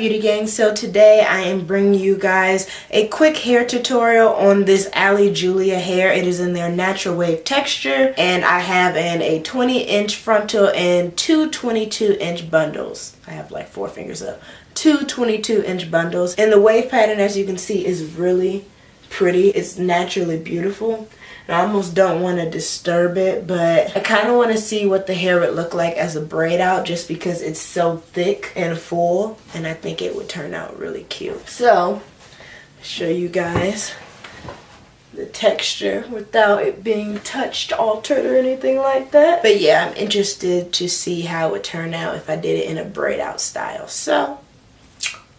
beauty gang. So today I am bringing you guys a quick hair tutorial on this Ali Julia hair. It is in their natural wave texture and I have in a 20 inch frontal and two 22 inch bundles. I have like four fingers up. Two 22 inch bundles. And the wave pattern as you can see is really pretty. It's naturally beautiful I almost don't want to disturb it, but I kind of want to see what the hair would look like as a braid out just because it's so thick and full and I think it would turn out really cute. So, show you guys the texture without it being touched, altered, or anything like that. But yeah, I'm interested to see how it would turn out if I did it in a braid out style. So,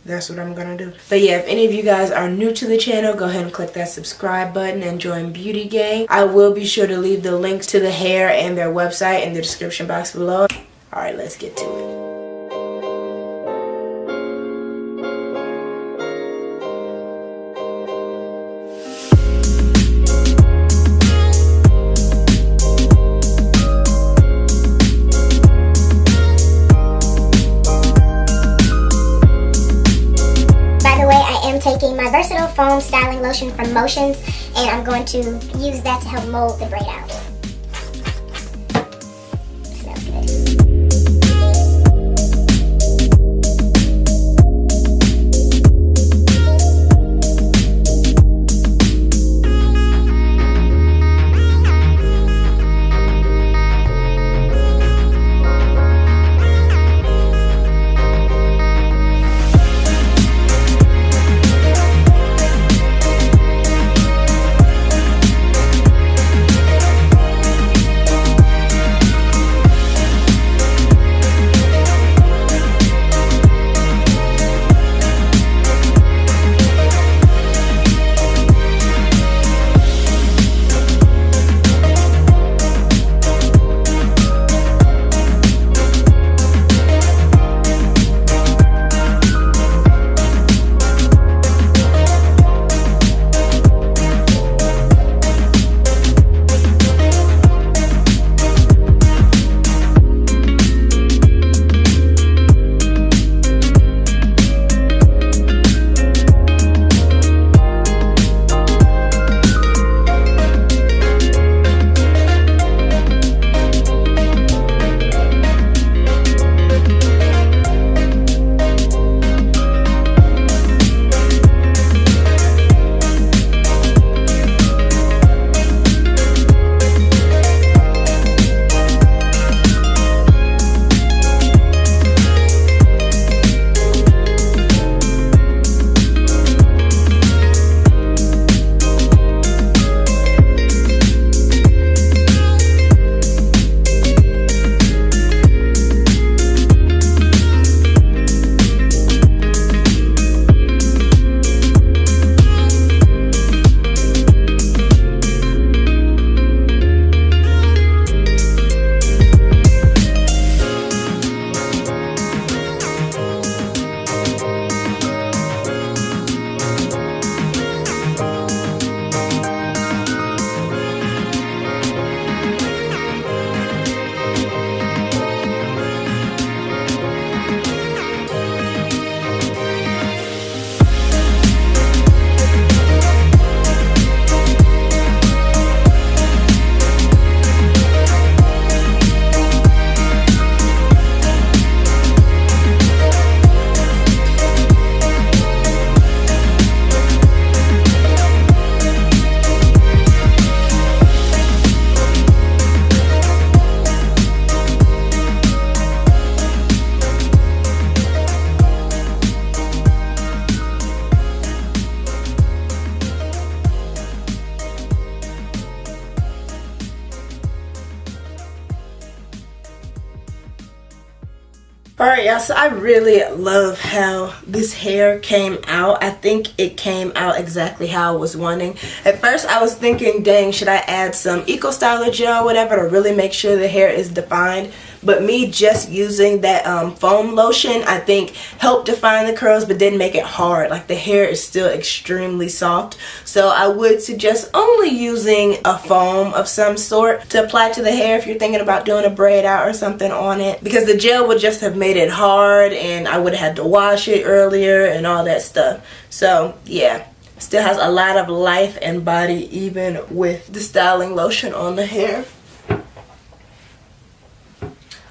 that's what I'm gonna do. But yeah, if any of you guys are new to the channel, go ahead and click that subscribe button and join Beauty Gang. I will be sure to leave the links to the hair and their website in the description box below. Alright, let's get to it. Versatile foam styling lotion from Motions and I'm going to use that to help mold the braid out. Alright y'all, so I really love how this hair came out. I think it came out exactly how I was wanting. At first I was thinking, dang, should I add some Eco Styler gel whatever to really make sure the hair is defined? But me just using that um, foam lotion I think helped define the curls but didn't make it hard. Like the hair is still extremely soft. So I would suggest only using a foam of some sort to apply to the hair if you're thinking about doing a braid out or something on it. Because the gel would just have made it hard and I would have had to wash it earlier and all that stuff. So yeah. Still has a lot of life and body even with the styling lotion on the hair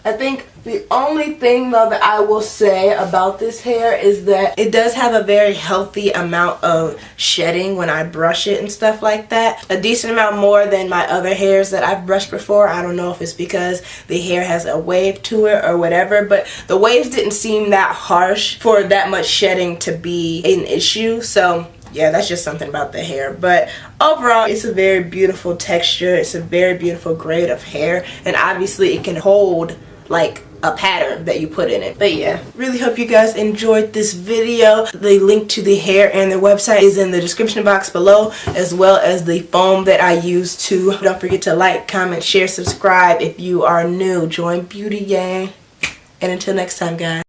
I think the only thing though that I will say about this hair is that it does have a very healthy amount of shedding when I brush it and stuff like that. A decent amount more than my other hairs that I've brushed before. I don't know if it's because the hair has a wave to it or whatever, but the waves didn't seem that harsh for that much shedding to be an issue. So yeah that's just something about the hair but overall it's a very beautiful texture it's a very beautiful grade of hair and obviously it can hold like a pattern that you put in it. But yeah really hope you guys enjoyed this video. The link to the hair and their website is in the description box below as well as the foam that I use to. Don't forget to like comment share subscribe if you are new. Join beauty gang and until next time guys